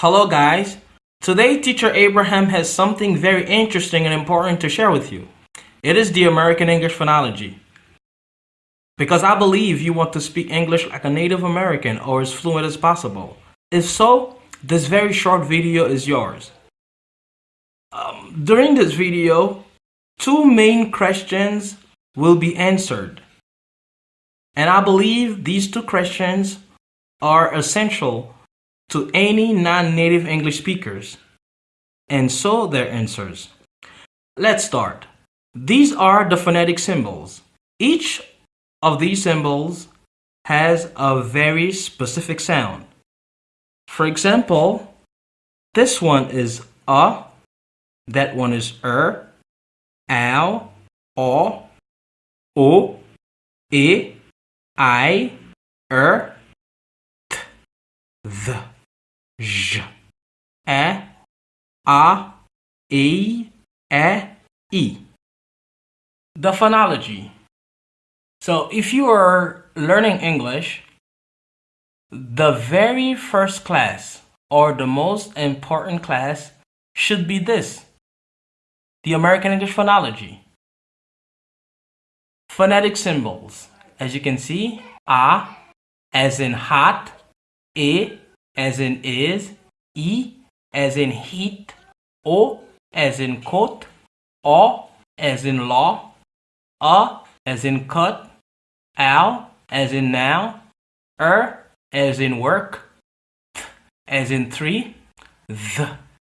Hello guys. Today teacher Abraham has something very interesting and important to share with you. It is the American English phonology. Because I believe you want to speak English like a Native American or as fluent as possible. If so, this very short video is yours. Um, during this video, two main questions will be answered. And I believe these two questions are essential to any non-native English speakers. And so their answers. Let's start. These are the phonetic symbols. Each of these symbols has a very specific sound. For example, this one is a, that one is er, ow, o, o, e, i, er, t, th, j, e, a, e, e, e. The phonology. So if you are learning English, the very first class or the most important class should be this. The American English Phonology. Phonetic symbols. As you can see, A as in hot, E as in is, E as in heat, O as in coat, O as in law, A as in cut, Al as in now, Er as in work, Th as in three, Th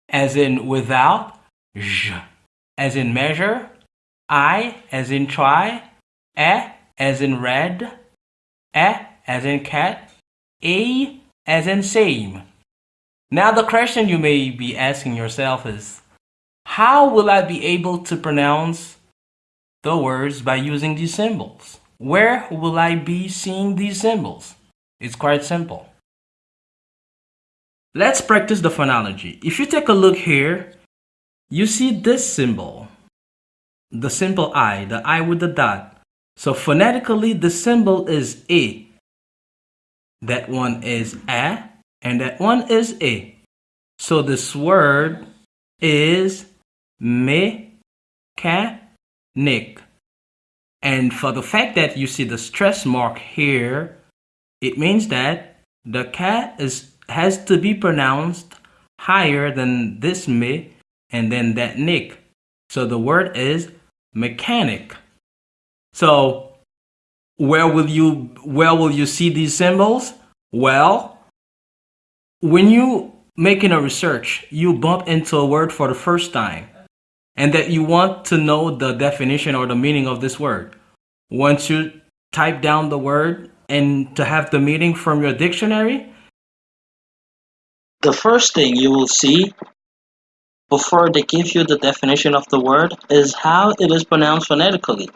as in without, J as in measure, I as in try, E as in red, E as in cat, A as in same. Now the question you may be asking yourself is, how will I be able to pronounce the words by using these symbols? Where will I be seeing these symbols? It's quite simple. Let's practice the phonology. If you take a look here, you see this symbol, the simple I, the I with the dot. So phonetically, the symbol is A. That one is A, and that one is A. So this word is mechanic. And for the fact that you see the stress mark here, it means that the cat is has to be pronounced higher than this me and then that nick. So the word is mechanic. So where will you where will you see these symbols? Well, when you making a research, you bump into a word for the first time and that you want to know the definition or the meaning of this word. Once you type down the word and to have the meaning from your dictionary, the first thing you will see before they give you the definition of the word is how it is pronounced phonetically.